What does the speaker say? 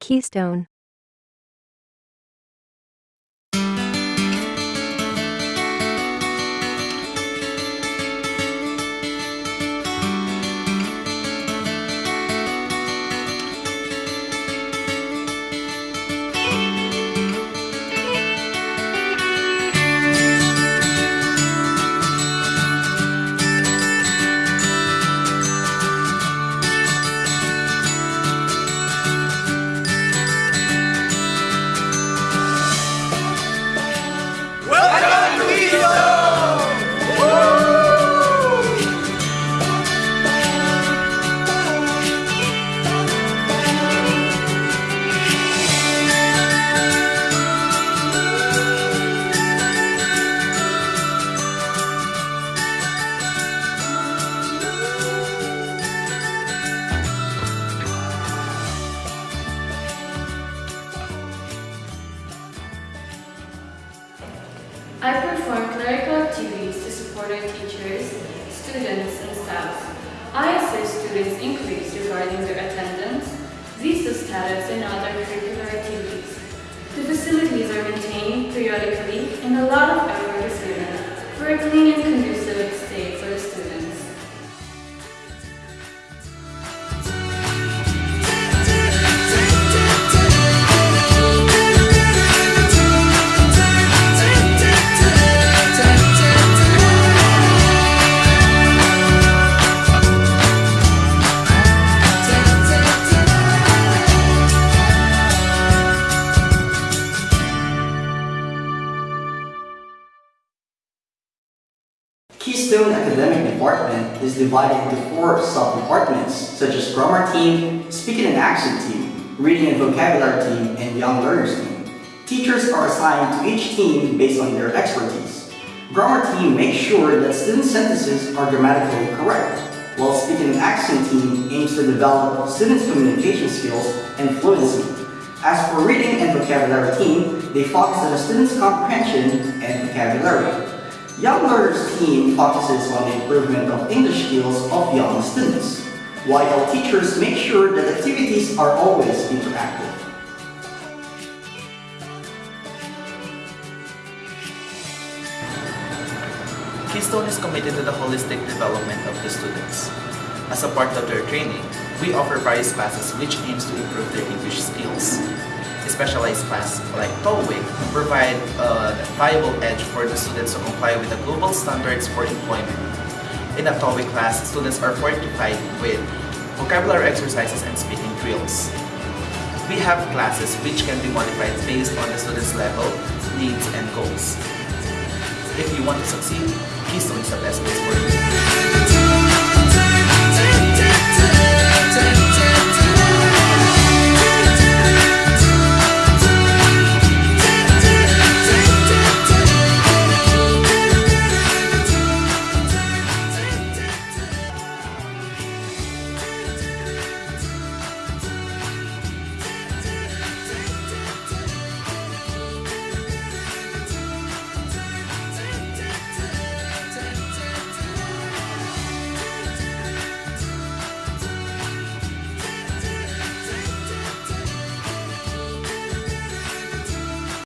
Keystone. I perform clerical activities to support our teachers, students, and staff. I assist students increase regarding their attendance, visa status, and other curricular activities. The facilities are maintained periodically and a lot of effort is given for a clean and conducive stay for the students. Keystone Academic Department is divided into four sub-departments such as Grammar Team, Speaking and Accent Team, Reading and Vocabulary Team, and Young Learners Team. Teachers are assigned to each team based on their expertise. Grammar Team makes sure that student sentences are grammatically correct, while Speaking and Accent Team aims to develop students' communication skills and fluency. As for Reading and Vocabulary Team, they focus on the students' comprehension and vocabulary. Young Learners team focuses on the improvement of English skills of young students, while teachers make sure that activities are always interactive. Keystone is committed to the holistic development of the students. As a part of their training, we offer various classes which aims to improve their English skills. A specialized class like TOEIC provide a viable edge for the students to comply with the global standards for employment. In a TOEIC class, students are fortified with vocabulary exercises and speaking drills. We have classes which can be modified based on the student's level, needs, and goals. If you want to succeed, Keystone is the best place for you.